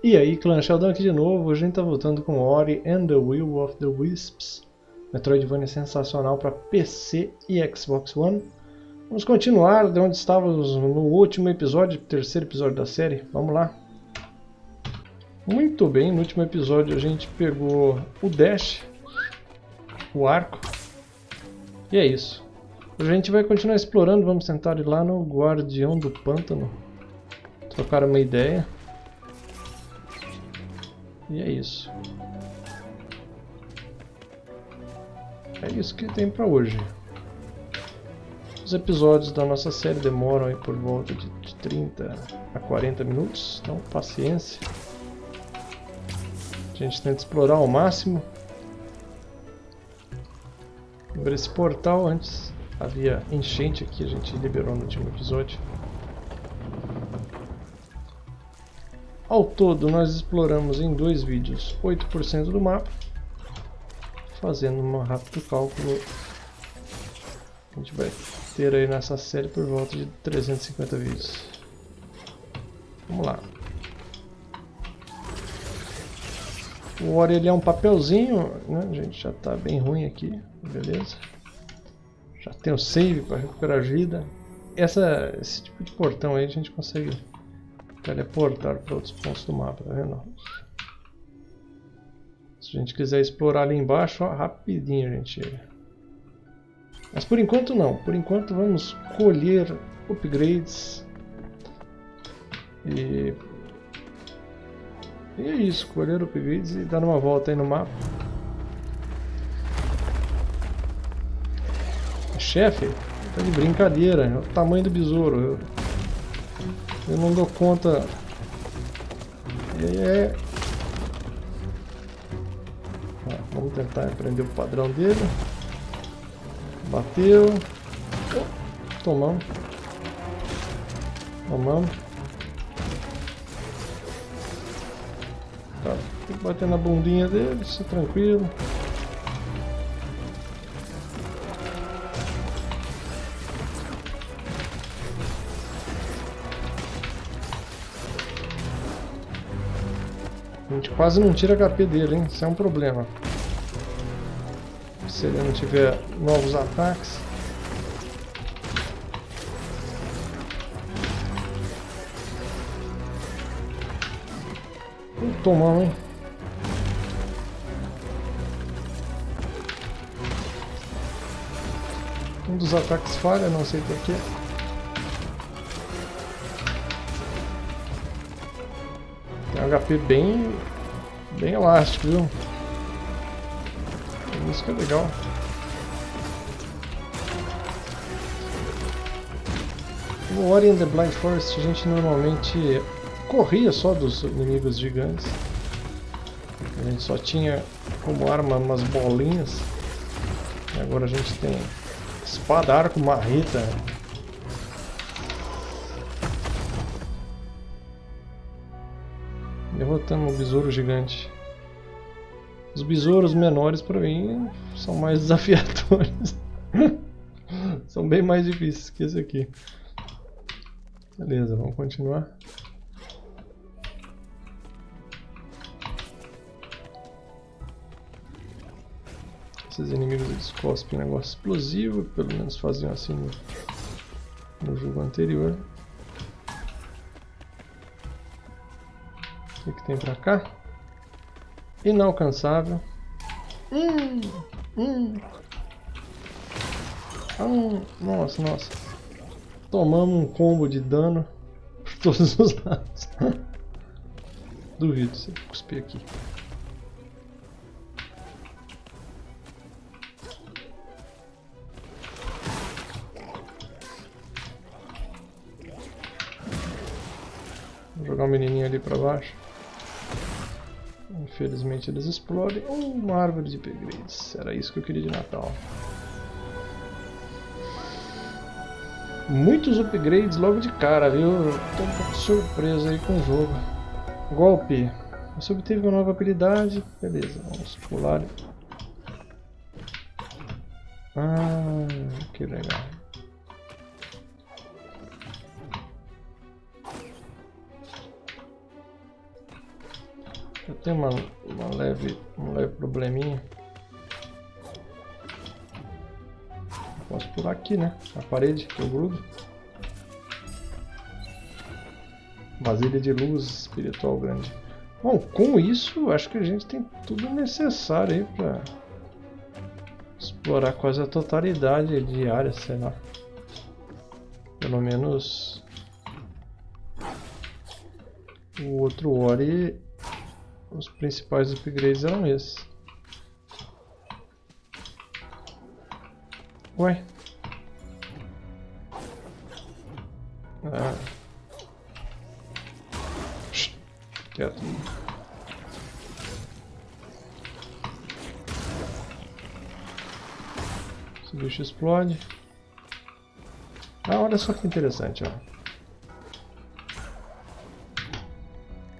E aí, clã Sheldon aqui de novo. A gente tá voltando com Ori and the Will of the Wisps. Metroidvania sensacional para PC e Xbox One. Vamos continuar de onde estávamos no último episódio, terceiro episódio da série. Vamos lá. Muito bem, no último episódio a gente pegou o Dash, o arco. E é isso. Hoje a gente vai continuar explorando, vamos tentar ir lá no Guardião do Pântano. Trocar uma ideia. E é isso. É isso que tem pra hoje. Os episódios da nossa série demoram aí por volta de, de 30 a 40 minutos, então paciência. A gente tenta explorar ao máximo. Ver esse portal antes havia enchente aqui, a gente liberou no último episódio. Ao todo, nós exploramos em dois vídeos 8% do mapa. Fazendo um rápido cálculo, a gente vai ter aí nessa série por volta de 350 vídeos. Vamos lá. O Ori é um papelzinho, né? gente já está bem ruim aqui, beleza? Já tem o save para recuperar vida. Essa, esse tipo de portão aí a gente consegue teleportar para outros pontos do mapa, tá vendo? Se a gente quiser explorar ali embaixo, ó, rapidinho a gente chega. Mas por enquanto não, por enquanto vamos colher upgrades e, e é isso, colher upgrades e dar uma volta aí no mapa. Chefe, tá de brincadeira, é o tamanho do besouro. Eu... Eu não dou conta. É... vamos tentar aprender o padrão dele. Bateu. Tomamos. Tomamos. Tá, tem que bater na bundinha dele, isso é tranquilo. Quase não tira HP dele, hein? Isso é um problema. Se ele não tiver novos ataques. Uh, tomão, hein? Um dos ataques falha, não sei porquê. Tem HP bem Bem elástico, viu? Isso que é legal. No Ori and the Blind Forest a gente normalmente corria só dos inimigos gigantes. A gente só tinha como arma umas bolinhas. E agora a gente tem espada, arco, marreta, derrotando um besouro gigante. Os besouros menores para mim são mais desafiadores. são bem mais difíceis que esse aqui. Beleza, vamos continuar. Esses inimigos eles cospem negócio explosivo, pelo menos faziam assim no, no jogo anterior. O que, tem pra cá? Inalcançável. Hum, hum. Ah, nossa, nossa. Tomamos um combo de dano por todos os lados. Duvido você cuspir aqui. Vou jogar o menininho ali pra baixo. Infelizmente eles explodem. uma árvore de upgrades. Era isso que eu queria de Natal. Muitos upgrades logo de cara, viu? Estou um pouco surpreso aí com o jogo. Golpe. Você obteve uma nova habilidade. Beleza, vamos pular. Ah, que legal. Tenho uma, uma leve, um leve probleminha. Posso pular aqui, né? A parede que eu grudo. Vasilha de luz espiritual grande. Bom, com isso, acho que a gente tem tudo necessário aí para explorar quase a totalidade de área, sei lá. Pelo menos o outro Ori, os principais upgrades eram esses. Ué? Ah. Quieto. Esse bicho explode. Ah, olha só que interessante, ó.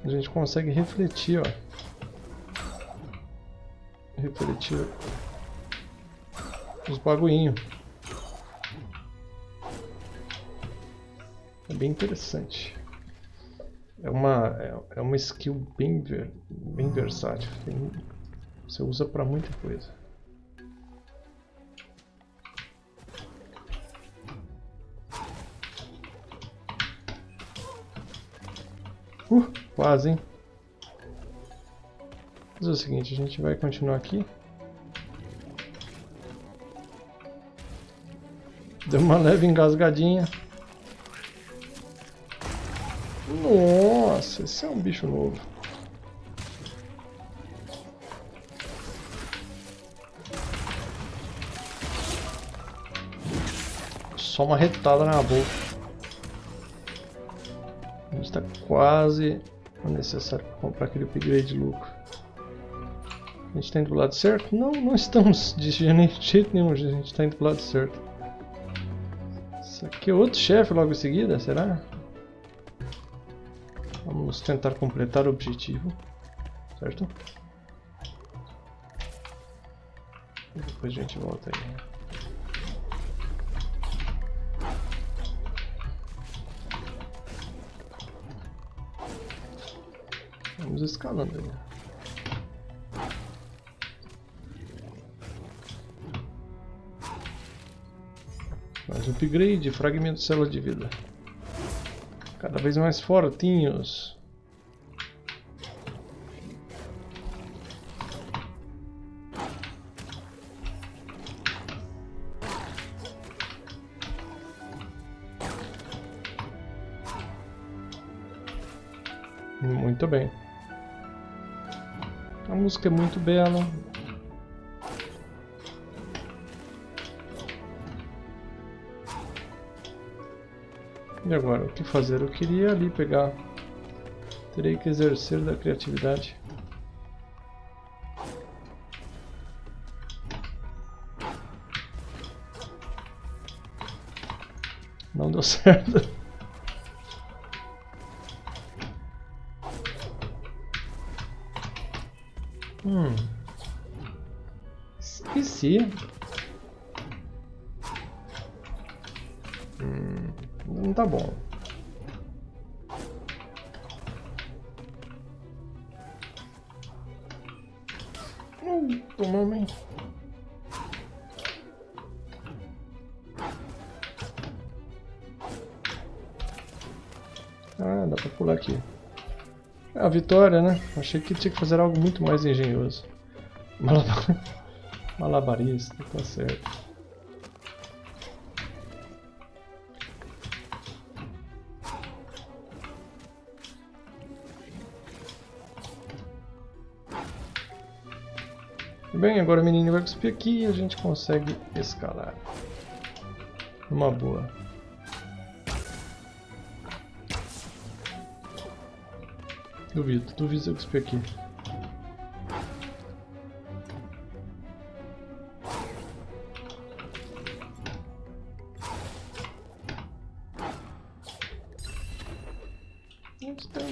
A gente consegue refletir, ó. Refletir os bagulhinhos. É bem interessante. É uma, é, é uma skill bem, ver, bem versátil. Tem, você usa para muita coisa. Uh, quase, hein? Vamos fazer o seguinte, a gente vai continuar aqui. Deu uma leve engasgadinha. Nossa, esse é um bicho novo. Só uma retada na boca está quase necessário para comprar aquele upgrade de lucro. A gente está indo do lado certo? Não, não estamos de jeito nenhum, a gente está indo do lado certo. Isso aqui é outro chefe logo em seguida, será? Vamos tentar completar o objetivo, certo? E depois a gente volta aí. Vamos escalando aí. Mais upgrade, fragmento de célula de vida. Cada vez mais fortinhos. Música é muito bela. E agora, o que fazer? Eu queria ali pegar... Terei que exercer da criatividade. Não deu certo. Hum. Esqueci. Hum, não tá bom. A vitória, né? Achei que tinha que fazer algo muito mais engenhoso. Malabar... Malabarista, tá certo. Bem, agora o menino vai cuspir aqui e a gente consegue escalar. Uma boa. Duvido, duvido se eu cuspir aqui.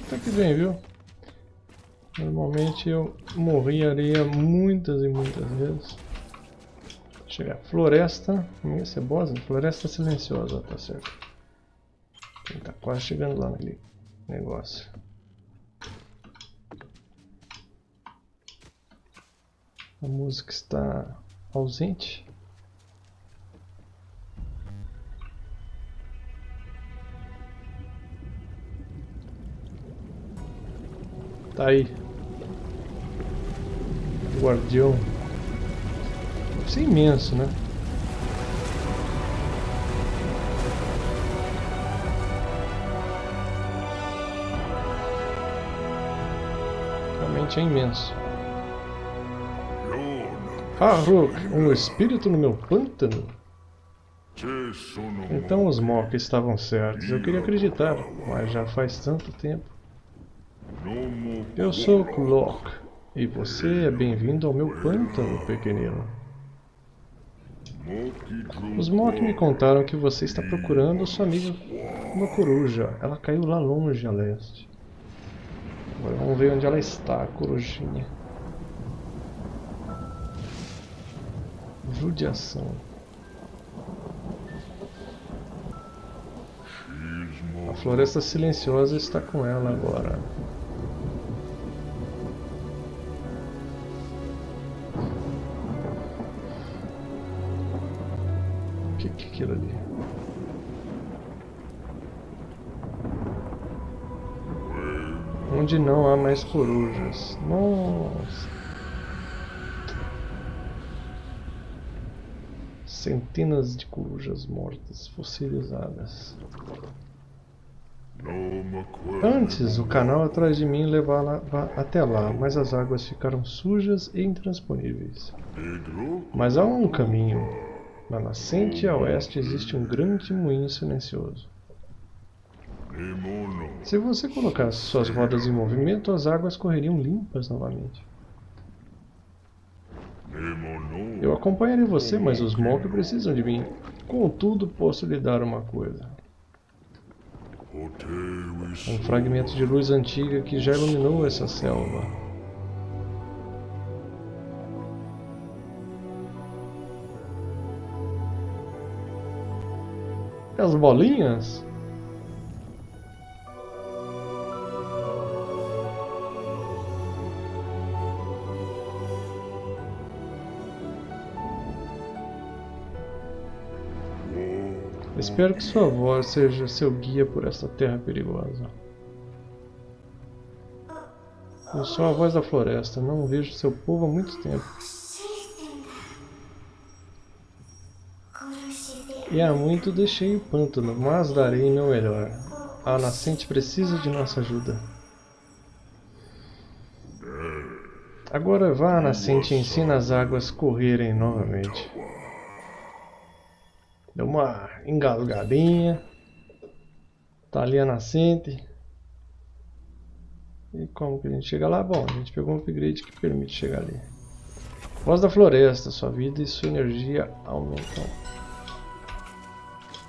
Até que bem, viu? Normalmente eu morreria muitas e muitas vezes. Chegar floresta, minha cebosa, floresta silenciosa, tá certo. Tá quase chegando lá naquele negócio. A música está ausente. Tá aí. Guardião. Isso é imenso, né? Realmente é imenso. Haruk, um espírito no meu pântano? Então os Mok estavam certos. Eu queria acreditar, mas já faz tanto tempo. Eu sou Klok, e você é bem-vindo ao meu pântano, pequenino. Os Mok me contaram que você está procurando sua amiga, uma coruja. Ela caiu lá longe a leste. Agora vamos ver onde ela está, a corujinha. Judiação. A floresta silenciosa está com ela agora. O que, que é aquilo ali? Onde não há mais corujas. Nossa. Centenas de corujas mortas, fossilizadas. Antes, o canal atrás de mim levava até lá, mas as águas ficaram sujas e intransponíveis. Mas há um caminho. Na nascente a oeste existe um grande moinho silencioso. Se você colocasse suas rodas em movimento, as águas correriam limpas novamente. Eu acompanharei você, mas os Mok precisam de mim. Contudo, posso lhe dar uma coisa. Um fragmento de luz antiga que já iluminou essa selva. As bolinhas? Espero que sua voz seja seu guia por esta terra perigosa. Eu sou a voz da floresta, não vejo seu povo há muito tempo. E há muito deixei o pântano, mas darei meu melhor. A nascente precisa de nossa ajuda. Agora vá à nascente e ensina as águas correrem novamente. Deu uma engasgadinha. Tá ali a nascente. E como que a gente chega lá? Bom, a gente pegou um upgrade que permite chegar ali. Voz da floresta, sua vida e sua energia aumentam.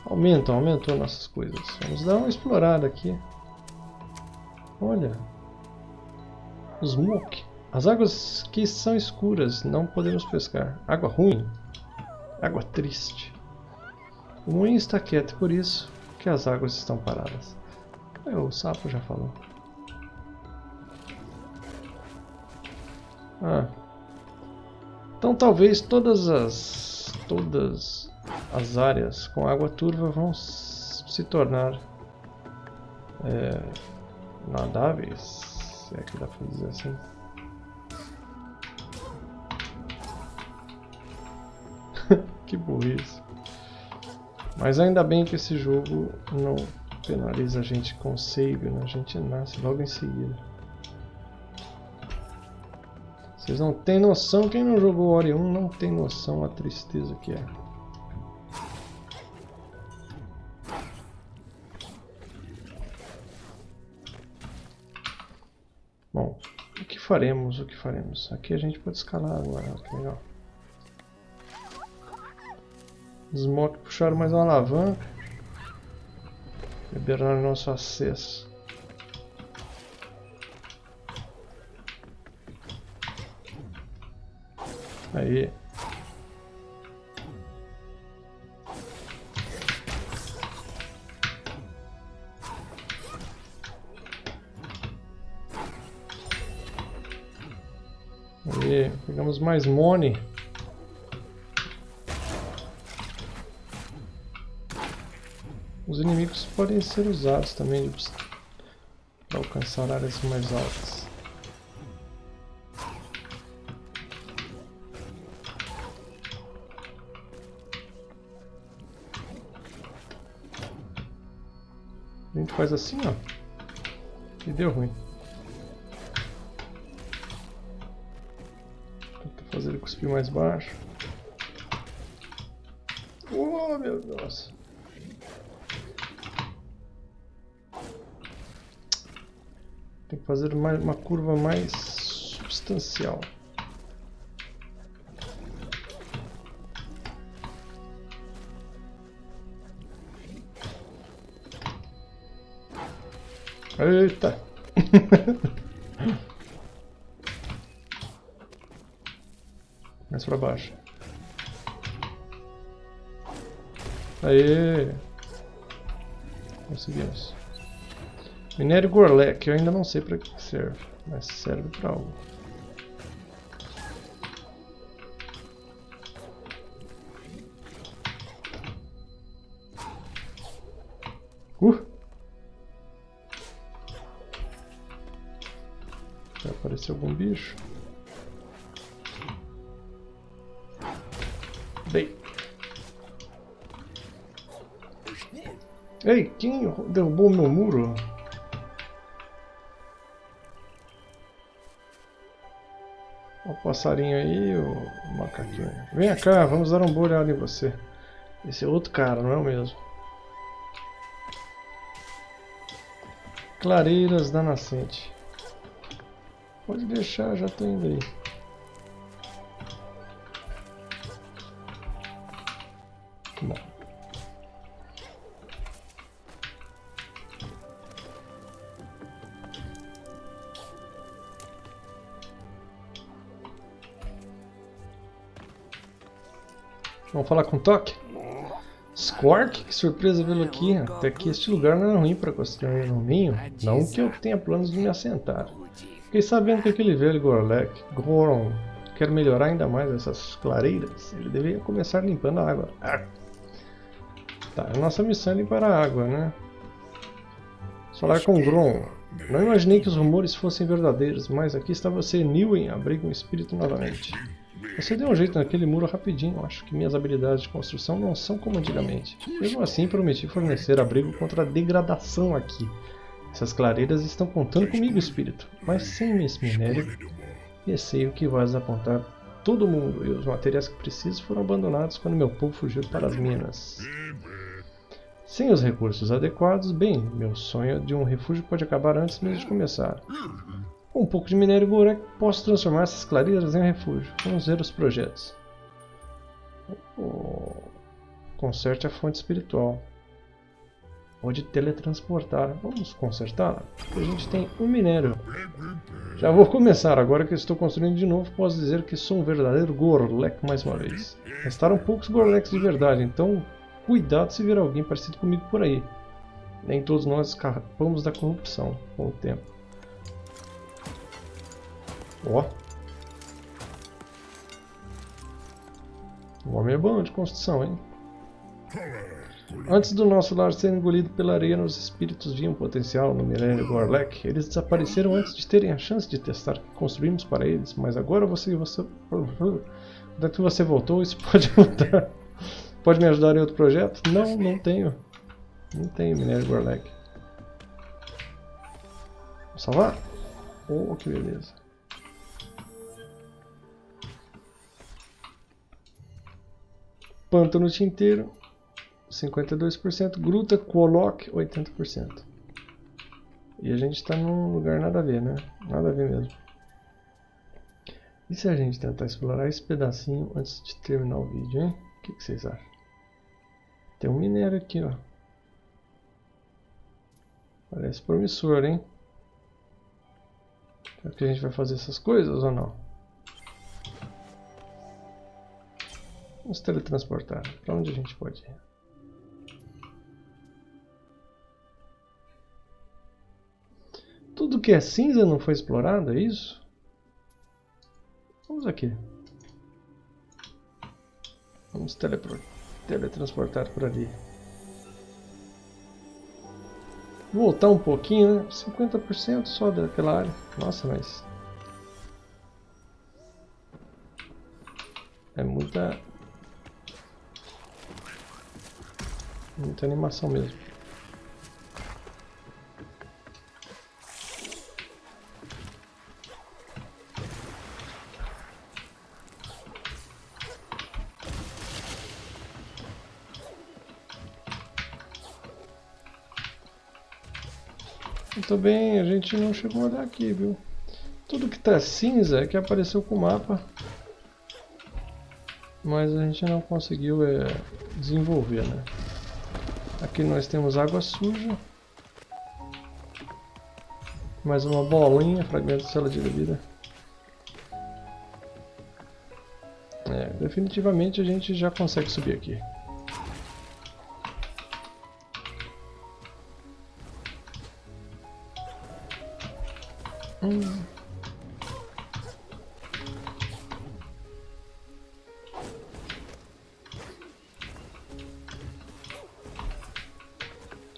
Aumentam, aumentou nossas coisas. Vamos dar uma explorada aqui. Olha. Muck. As águas que são escuras, não podemos pescar. Água ruim. Água triste. O moinho está quieto, por isso que as águas estão paradas. É, o sapo já falou. Ah. Então talvez todas as todas as áreas com água turva vão se tornar é, nadáveis, se é que dá para dizer assim. que burrice. Mas ainda bem que esse jogo não penaliza a gente com save, né? A gente nasce logo em seguida. Vocês não têm noção, quem não jogou Ori 1 não tem noção a tristeza que é. Bom, o que faremos, o que faremos? Aqui a gente pode escalar agora, que legal. Os Mock puxaram mais uma alavanca. Liberaram nosso acesso. Aí. Aí, pegamos mais money. Os inimigos podem ser usados também para alcançar áreas mais altas. A gente faz assim, ó. E deu ruim. Tenta fazer ele cuspir mais baixo. Oh, meu Deus. Fazer mais, uma curva mais substancial. Eita! Mais pra baixo. Aê! Conseguimos. Minério Gorlek, eu ainda não sei para que serve, mas serve para algo. Passarinho aí, o macaquinho. Vem cá, vamos dar um boa olhada em você. Esse é outro cara, não é o mesmo? Clareiras da Nascente. Pode deixar, já tô indo aí. Vamos falar com o Toque? Squark, que surpresa vê-lo aqui. Até que este lugar não é ruim para construir um ninho. Não que eu tenha planos de me assentar. Fiquei sabendo que aquele velho Gorlek, Goron, quer melhorar ainda mais essas clareiras. Ele deveria começar limpando a água. Ah. Tá, a nossa missão é limpar a água, né? Falar com Gron. Não imaginei que os rumores fossem verdadeiros, mas aqui está você, Newen, abriga um espírito novamente. Você deu um jeito naquele muro rapidinho, acho que minhas habilidades de construção não são como antigamente. Mesmo assim, prometi fornecer abrigo contra a degradação aqui. Essas clareiras estão contando comigo, espírito, mas sem esse minério, receio que vai desapontar todo mundo e os materiais que preciso foram abandonados quando meu povo fugiu para as minas. Sem os recursos adequados, bem, meu sonho de um refúgio pode acabar antes mesmo de começar. Com um pouco de minério Gorek, posso transformar essas clareiras em refúgio. Vamos ver os projetos. Conserte a fonte espiritual. Pode teletransportar. Vamos consertá-la? A gente tem um minério. Já vou começar. Agora que estou construindo de novo, posso dizer que sou um verdadeiro Gorlek mais uma vez. Restaram poucos Gorleks de verdade, então cuidado se vir alguém parecido comigo por aí. Nem todos nós escapamos da corrupção com o tempo. Ó. O homem é bom de construção, hein? Antes do nosso lar ser engolido pela areia, os espíritos viam potencial no milênio Gorlek. Eles desapareceram antes de terem a chance de testar o que construímos para eles, mas agora você... você... Da que você voltou, isso pode mudar. Pode me ajudar em outro projeto? Não, não tenho. Não tenho minério Gorlek. Vamos salvar? Oh, que beleza. Pântano Tinteiro, 52%. Gruta Quoloc, 80%. E a gente está num lugar nada a ver, né? Nada a ver mesmo. E se a gente tentar explorar esse pedacinho antes de terminar o vídeo, hein? O que, que vocês acham? Tem um minério aqui, ó. Parece promissor, hein? Será que a gente vai fazer essas coisas ou não? Vamos teletransportar. Para onde a gente pode ir? Tudo que é cinza não foi explorado, é isso? Vamos aqui. Vamos teletransportar por ali. Voltar um pouquinho, né? 50% só daquela área. Nossa, mas... É muita... Muita animação mesmo. Muito bem, a gente não chegou a olhar aqui, viu? Tudo que tá cinza é que apareceu com o mapa. Mas a gente não conseguiu é, desenvolver, né? Aqui nós temos água suja. Mais uma bolinha, fragmento de célula de bebida. É, definitivamente a gente já consegue subir aqui. Hum.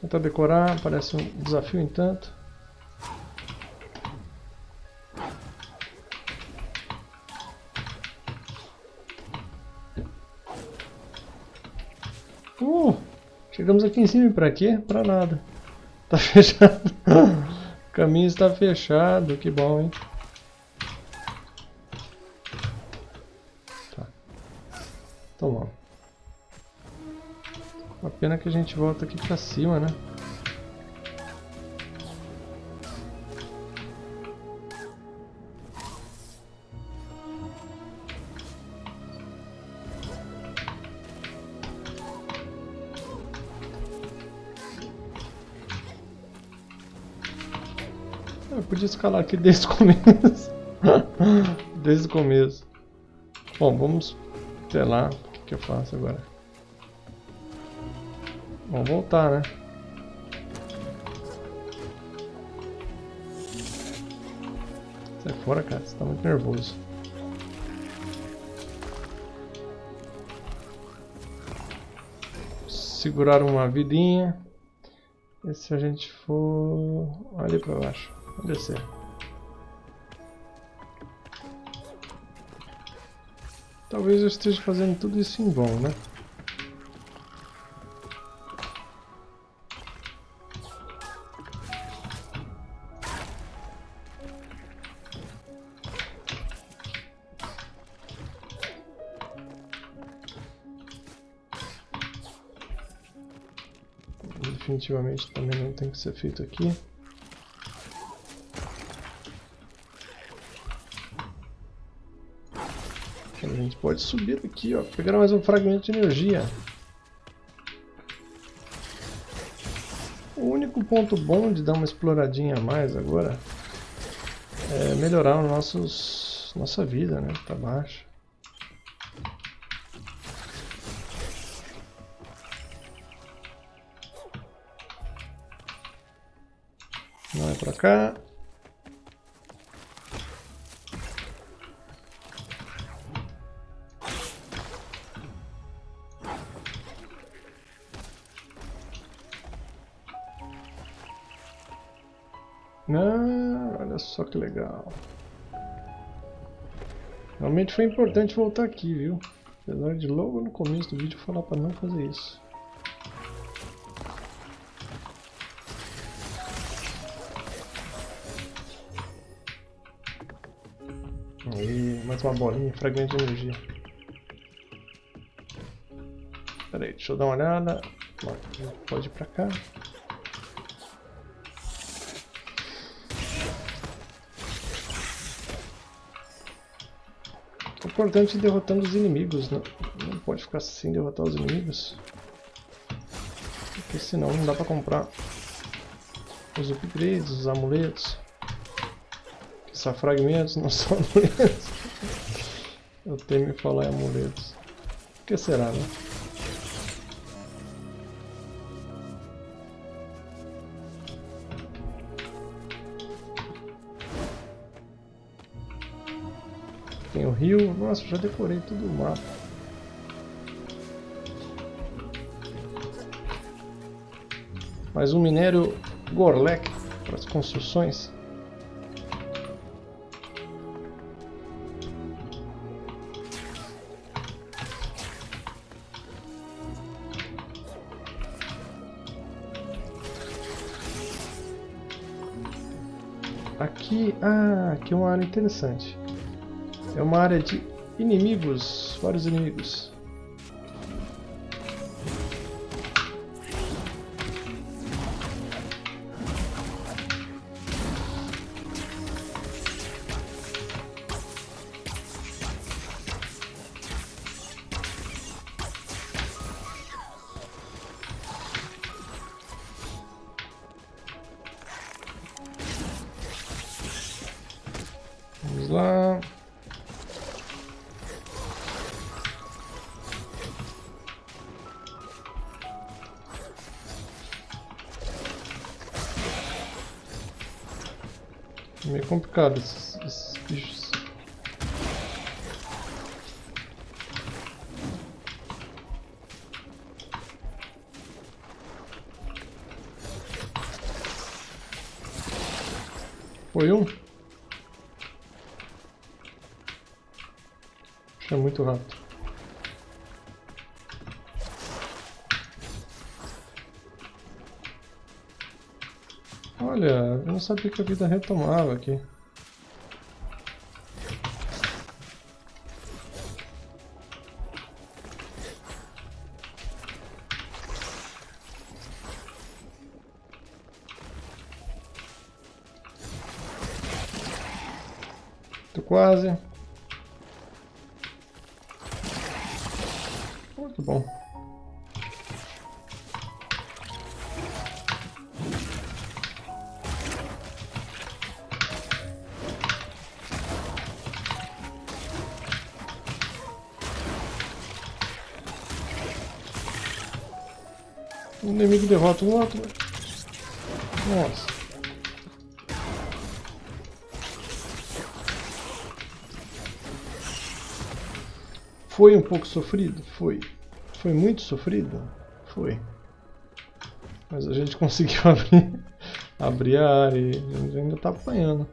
Tentar decorar, parece um desafio em tanto. Uh, chegamos aqui em cima pra quê? Pra nada. Tá fechado. O caminho está fechado, que bom, hein? Tá. Toma. A pena que a gente volta aqui pra cima, né? Eu podia escalar aqui desde o começo. desde o começo. Bom, vamos... Sei lá, o que eu faço agora? Vamos voltar, né? Sai fora, cara. Você tá muito nervoso. Segurar uma vidinha. E se a gente for ali pra baixo? Vamos descer. Talvez eu esteja fazendo tudo isso em vão, né? Definitivamente também não tem que ser feito aqui. A gente pode subir aqui, ó, pegar mais um fragmento de energia. O único ponto bom de dar uma exploradinha a mais agora é melhorar nossos, nossa vida, né? Tá baixo. Pra cá. Ah, olha só que legal. Realmente foi importante voltar aqui, viu? Apesar de logo no começo do vídeo falar para não fazer isso. Aí, mais uma bolinha, fragmento de energia. Pera aí, deixa eu dar uma olhada. Pode ir pra cá. importante derrotando os inimigos, não, não pode ficar sem derrotar os inimigos. Porque senão não dá pra comprar os upgrades, os amuletos. Que são fragmentos, não são amuletos. Eu temo falar em amuletos. O que será, né? Tem o rio. Nossa, já decorei todo o mapa. Mais um minério Gorlek para as construções. Aqui, ah, aqui é uma área interessante. É uma área de inimigos, vários inimigos. Complicado esses, esses bichos. Foi um? É muito rápido. Olha, eu não sabia que a vida retomava aqui. Inimigo derrota o outro. Nossa. Foi um pouco sofrido? Foi. Foi muito sofrido? Foi. Mas a gente conseguiu abrir, abrir a área e a gente ainda está apanhando.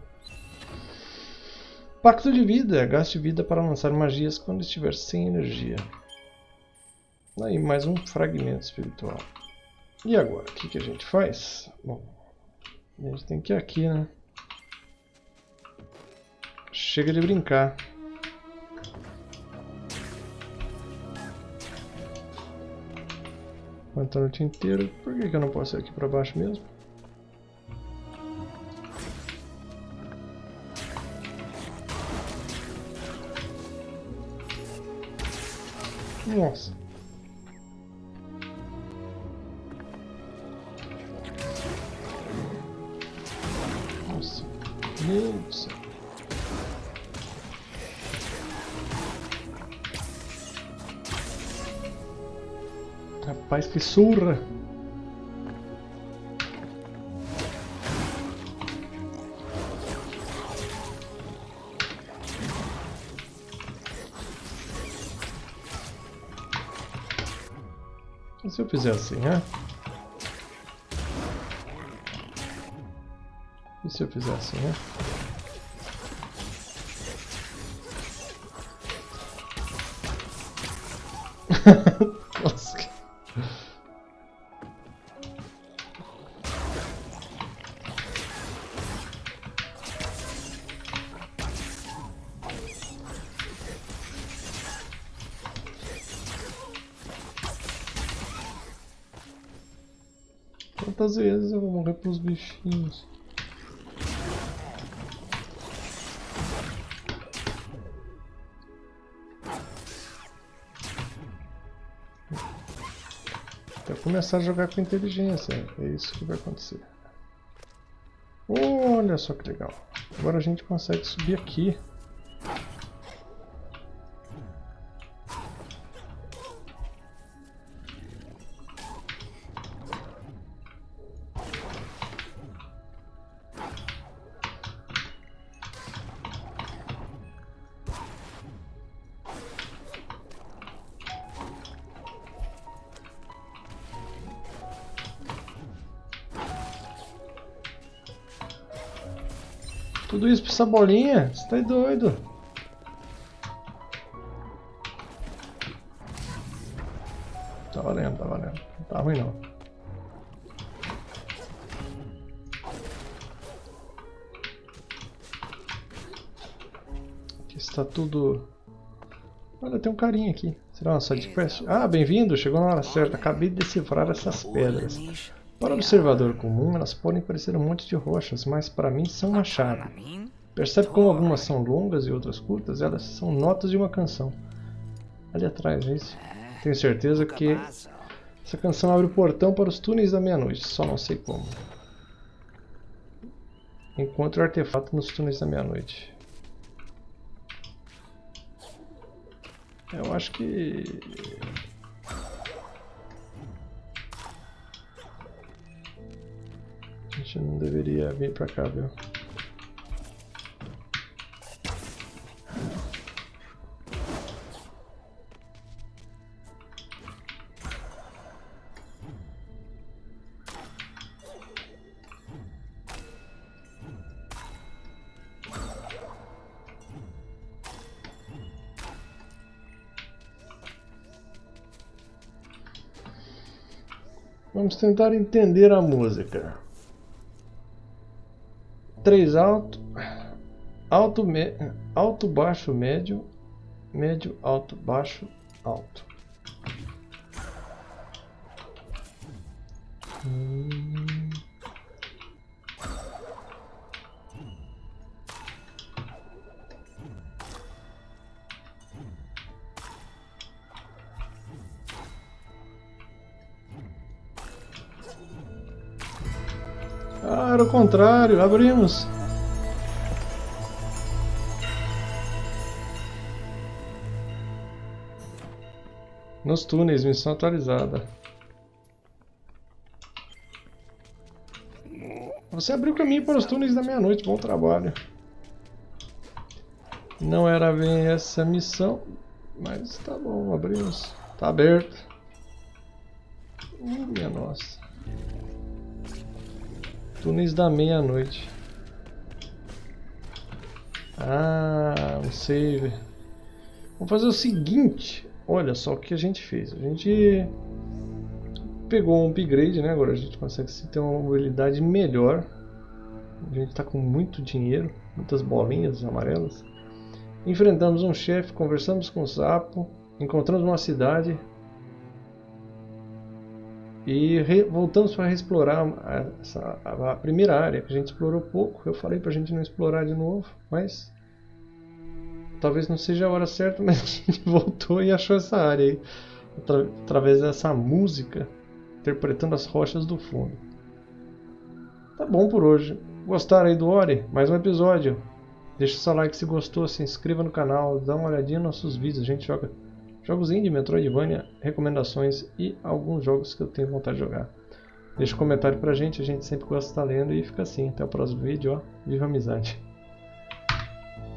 Pacto de vida. Gaste vida para lançar magias quando estiver sem energia. Aí, mais um fragmento espiritual. E agora, o que, que a gente faz? Bom, a gente tem que ir aqui, né? Chega de brincar. Aguentar a noite inteira. Por que, que eu não posso ir aqui pra baixo mesmo? Nossa. Rapaz, que surra! E se eu fizer assim, né? E se eu fizer assim, né? Quantas vezes eu vou morrer pros bichinhos? Até começar a jogar com inteligência, é isso que vai acontecer. Olha só que legal. Agora a gente consegue subir aqui. Essa bolinha? Você tá doido? Tá valendo, tá valendo. Não tá ruim não. Aqui está tudo... Olha, tem um carinha aqui. Será uma side quest? Ah, bem-vindo! Chegou na hora certa. Acabei de decifrar essas pedras. Para o observador comum, elas podem parecer um monte de rochas, mas para mim são uma chave. Percebe como algumas são longas e outras curtas? Elas são notas de uma canção. Ali atrás, é isso? Tenho certeza que essa canção abre o portão para os túneis da meia-noite, só não sei como. Encontre o artefato nos túneis da meia-noite. Eu acho que... A gente não deveria vir pra cá, viu? Vamos tentar entender a música. Três alto, alto, me, alto, baixo, médio, médio, alto, baixo, alto. Hum. Era o contrário, abrimos. Nos túneis, missão atualizada. Você abriu o caminho para os túneis da meia-noite, bom trabalho. Não era bem essa missão, mas tá bom, abrimos. Tá aberto. Minha nossa. Túneis da meia-noite. Ah, um save. Vamos fazer o seguinte. Olha só o que a gente fez. A gente pegou um upgrade, né? Agora a gente consegue ter uma mobilidade melhor. A gente está com muito dinheiro, muitas bolinhas amarelas. Enfrentamos um chefe, conversamos com o sapo, encontramos uma cidade, e re, voltamos para explorar a, essa, a, primeira área, que a gente explorou pouco. Eu falei para a gente não explorar de novo, mas talvez não seja a hora certa, mas a gente voltou e achou essa área aí, atra, através dessa música, interpretando as rochas do fundo. Tá bom por hoje. Gostaram aí do Ori? Mais um episódio. Deixa seu like se gostou, se inscreva no canal, dá uma olhadinha nos nossos vídeos, a gente joga Jogos indie, Metroidvania, recomendações e alguns jogos que eu tenho vontade de jogar. Deixa um comentário pra gente, a gente sempre gosta de estar lendo e fica assim. Até o próximo vídeo, ó. Viva a amizade!